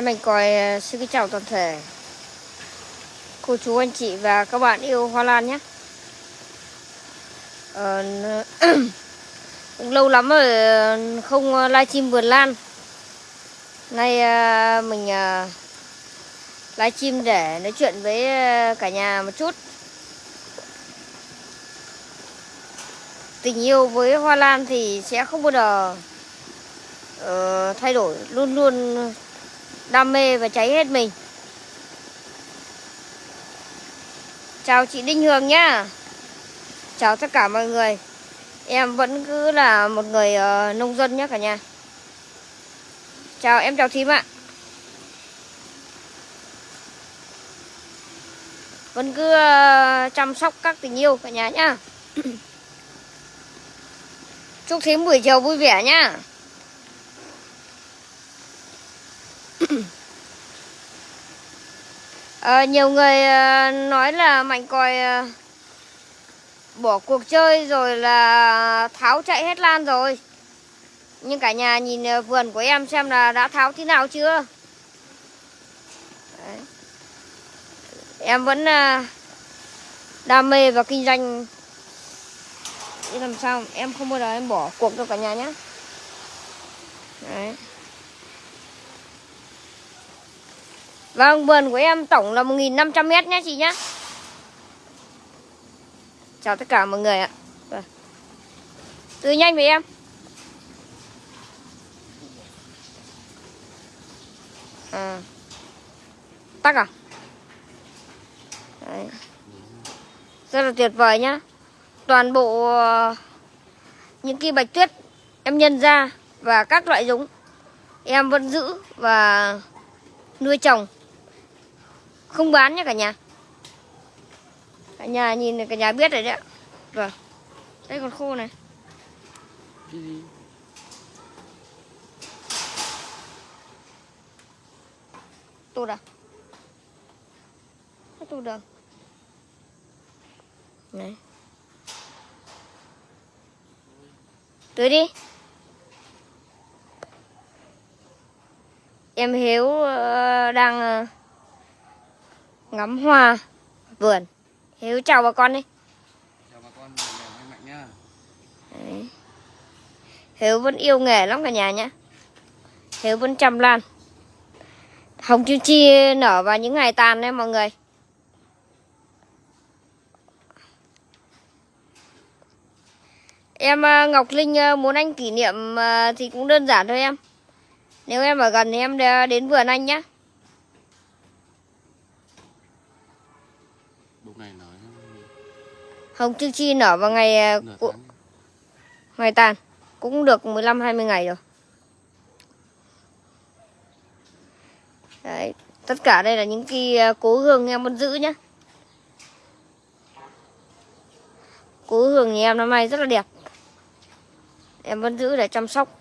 Thế mình coi ờ, xin kính chào toàn thể cô chú anh chị và các bạn yêu hoa lan nhé. Ờ, cũng lâu lắm rồi ờ, không ờ, livestream vườn lan. Nay mình livestream để nói chuyện với cả nhà một chút. Tình yêu với hoa lan thì sẽ không bao giờ uh, thay đổi, luôn luôn đam mê và cháy hết mình. Chào chị Đinh Hương nhá. Chào tất cả mọi người. Em vẫn cứ là một người uh, nông dân nhé cả nhà. Chào em chào thím ạ. Vẫn cứ uh, chăm sóc các tình yêu cả nhà nhá. Chúc thím buổi chiều vui vẻ nhá. À, nhiều người ờ, nói là mạnh còi ờ, bỏ cuộc chơi rồi là tháo chạy hết lan rồi. Nhưng cả nhà nhìn vườn của em xem là đã tháo thế nào chưa. Đấy. Em vẫn đam mê và kinh doanh để làm sao em không bao giờ em bỏ cuộc đâu cả nhà nhé. Đấy. Vâng, vườn của em tổng là 1.500 mét nhé chị nhé. Chào tất cả mọi người ạ. Vâng. Từ nhanh với em. À. Tắc à? Đấy. Rất là tuyệt vời nhá. Toàn bộ ờ, những cây bạch tuyết em nhân ra và các loại giống em vẫn giữ và nuôi trồng không bán nhé cả nhà. Cả nhà nhìn cả nhà biết rồi đấy ạ. Vâng. Đây còn khô này. À? Nó tụt được. Này. Tưới đi. Em hiếu ờ, đang ờ, ngắm hoa vườn. Hiếu chào bà con đi. Chào bà con mạnh nhá. Đấy. Hiếu vẫn yêu nghề lắm cả nhà nhé Hiếu vẫn chăm lan Hồng Kim Chi nở vào những ngày tàn đấy mọi người. Em ờ, Ngọc Linh ờ, muốn anh kỷ niệm ờ, thì cũng đơn giản thôi em. Nếu em ở gần thì em đến vườn anh nhé Bụng này nói Hồng Kim Chi nở vào ngày cu- tháng. ngày tàn Cũng được 15-20 ngày rồi Đấy, tất cả đây là những cái ờ, cố hương em vẫn giữ nhá. Cố hương nhà em năm nay rất là đẹp. Em vẫn giữ để chăm sóc.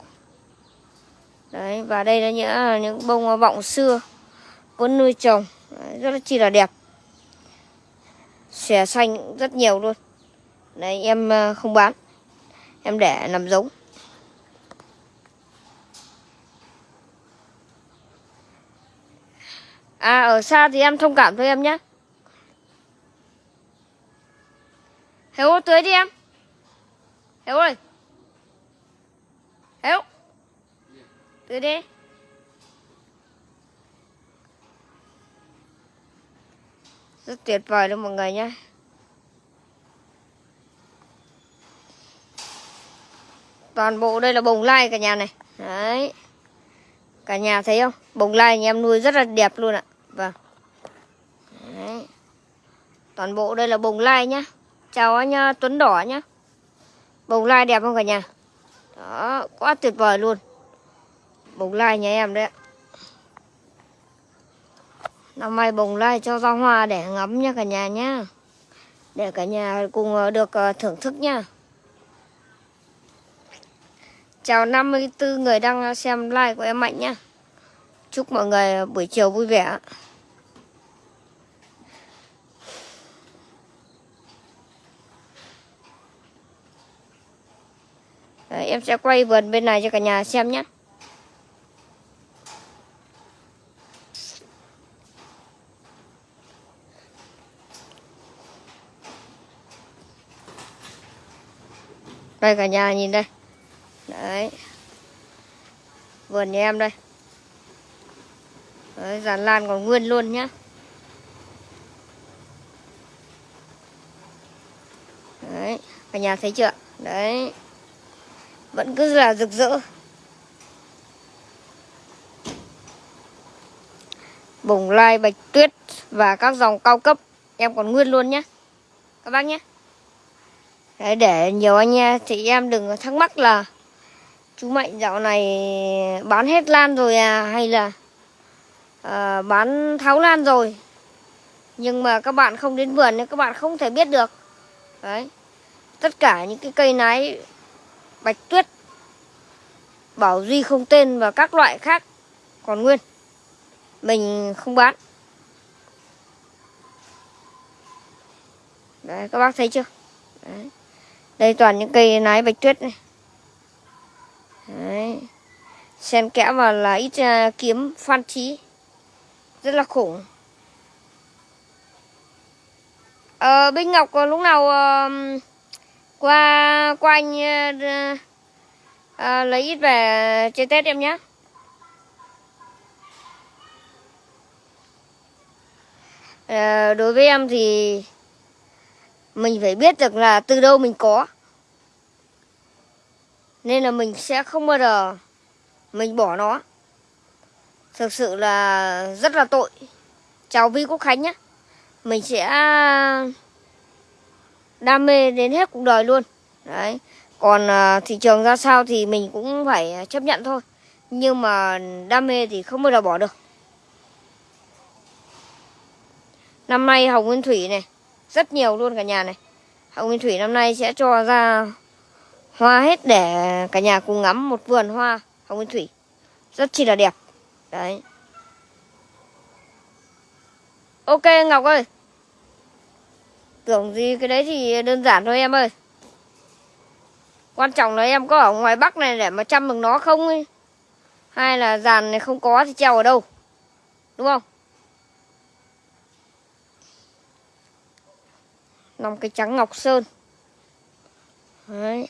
Đấy, và đây là những những bông vọng xưa vẫn nuôi trồng Đấy, rất là chi là đẹp. Xòe xanh rất nhiều luôn. Đây, em ờ, không bán. Em để làm giống. À ở xa thì em thông cảm thôi em nhé. Hiếu tưới đi em. Hiếu ơi. Hiếu Tưới đi. Rất tuyệt vời luôn mọi người nhé. Toàn bộ đây là bồng lai cả nhà này Đấy Cả nhà thấy không? Bồng lai nhà em nuôi rất là đẹp luôn ạ. Vâng. Đấy. Toàn bộ đây là bồng lai nhá. Chào anh à, Tuấn Đỏ nhá. Bồng lai đẹp không cả nhà? Đó, quá tuyệt vời luôn. Bồng lai nhà em đấy ạ. Năm nay bồng lai cho ra hoa để ngắm nha cả nhà nhá. Để cả nhà cùng à, được à, thưởng thức nha chào 54 người đang xem like của em Mạnh nhá. Chúc mọi người buổi chiều vui vẻ. Đấy, em sẽ quay vườn bên này cho cả nhà xem nhé. Đây cả nhà nhìn đây đấy. Vườn nhà em đây. Đấy, dàn lan còn nguyên luôn nhá. Đấy cả nhà thấy chưa? Đấy. Vẫn cứ là rực rỡ. Bồng lai bạch tuyết và các dòng cao cấp. Em còn nguyên luôn nhé các bác nhé Đấy, để nhiều anh em chị em đừng thắc mắc là chú Mạnh dạo này bán hết lan rồi à hay là à, bán tháo lan rồi? Nhưng mà các bạn không đến vườn nên các bạn không thể biết được. Đấy. Tất cả những cái cây nái bạch tuyết bảo duy không tên và các loại khác còn nguyên. Mình không bán. Đấy các bác thấy chưa? Đấy. đây toàn những cây nái bạch tuyết này đấy. Xen kẽ vào là ít uh, kiếm phan trí. Rất là khủng. Ờ binh ngọc có lúc nào uh, qua qua anh uh, uh, lấy ít về chơi tết em nhé uh, đối với em thì mình phải biết được là từ đâu mình có nên là mình sẽ không bao giờ mình bỏ nó. Thực sự là rất là tội. Chào vi quốc khánh nhé. Mình sẽ đam mê đến hết cuộc đời luôn. Đấy. Còn à, thị trường ra sao thì mình cũng phải chấp nhận thôi. Nhưng mà đam mê thì không bao giờ bỏ được. Năm nay hồng nguyên thủy này, rất nhiều luôn cả nhà này. Hồng nguyên thủy năm nay sẽ cho ra hoa hết để cả nhà cùng ngắm một vườn hoa hồng nguyên thủy. Rất chi là đẹp. Đấy. Ok, ngọc ơi. Tưởng gì cái đấy thì đơn giản thôi em ơi. Quan trọng là em có ở ngoài bắc này để mà chăm được nó không ấy. Hay là dàn này không có thì treo ở đâu. Đúng không? Năm cái trắng ngọc sơn. Đấy.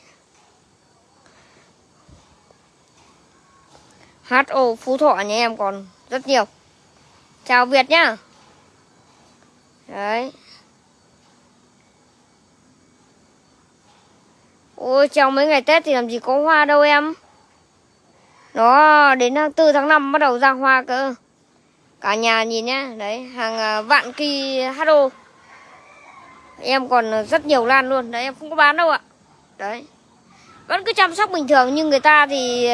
HO Phú Thọ nhà em còn rất nhiều. Chào Việt nhá. Đấy. Ôi trong mấy ngày Tết thì làm gì có hoa đâu em. Nó đến ờ, tháng 4 tháng 5 bắt đầu ra hoa cơ. Cả nhà nhìn nhá. Đấy, hàng ờ, vạn kỳ HO em còn rất nhiều lan luôn. Đấy, em không có bán đâu ạ. Đấy. Vẫn cứ chăm sóc bình thường, nhưng người ta thì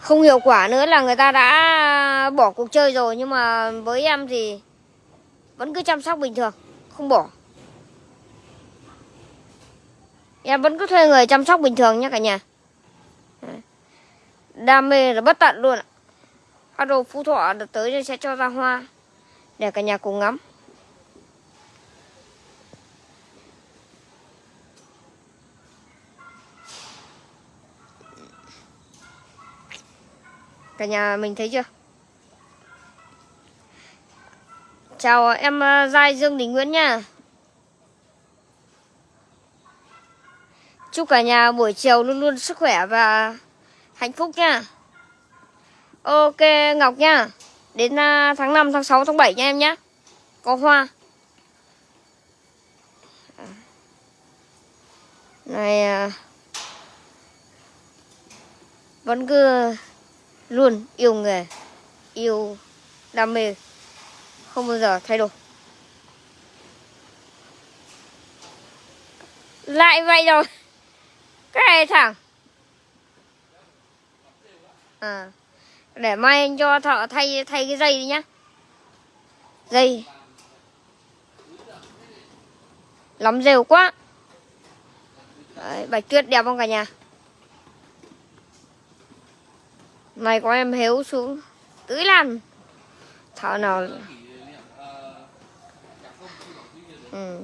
không hiệu quả nữa là người ta đã bỏ cuộc chơi rồi, nhưng mà với em thì vẫn cứ chăm sóc bình thường, không bỏ. Em vẫn cứ thuê người chăm sóc bình thường nhé cả nhà. Đam mê là bất tận luôn ạ. Bắt đầu phú thọ đợt tới sẽ cho ra hoa. Để cả nhà cùng ngắm. Cả nhà mình thấy chưa? Chào em ờ, Giai Dương Đình Nguyễn nha. Chúc cả nhà buổi chiều luôn luôn sức khỏe và hạnh phúc nha. Ok Ngọc nha. Đến ờ, tháng 5, tháng 6, tháng 7 nha em nhé. Có hoa. Này ờ, vẫn cứ luôn yêu nghề yêu đam mê không bao giờ thay đổi. Lại vậy rồi. Cái này thẳng. À để mai anh cho thợ thay thay cái dây đi nhá. Dây. Lắm rêu quá. Đấy, bạch tuyết đẹp không cả nhà? Này có em héo xuống tưới lan thợ nào ừ.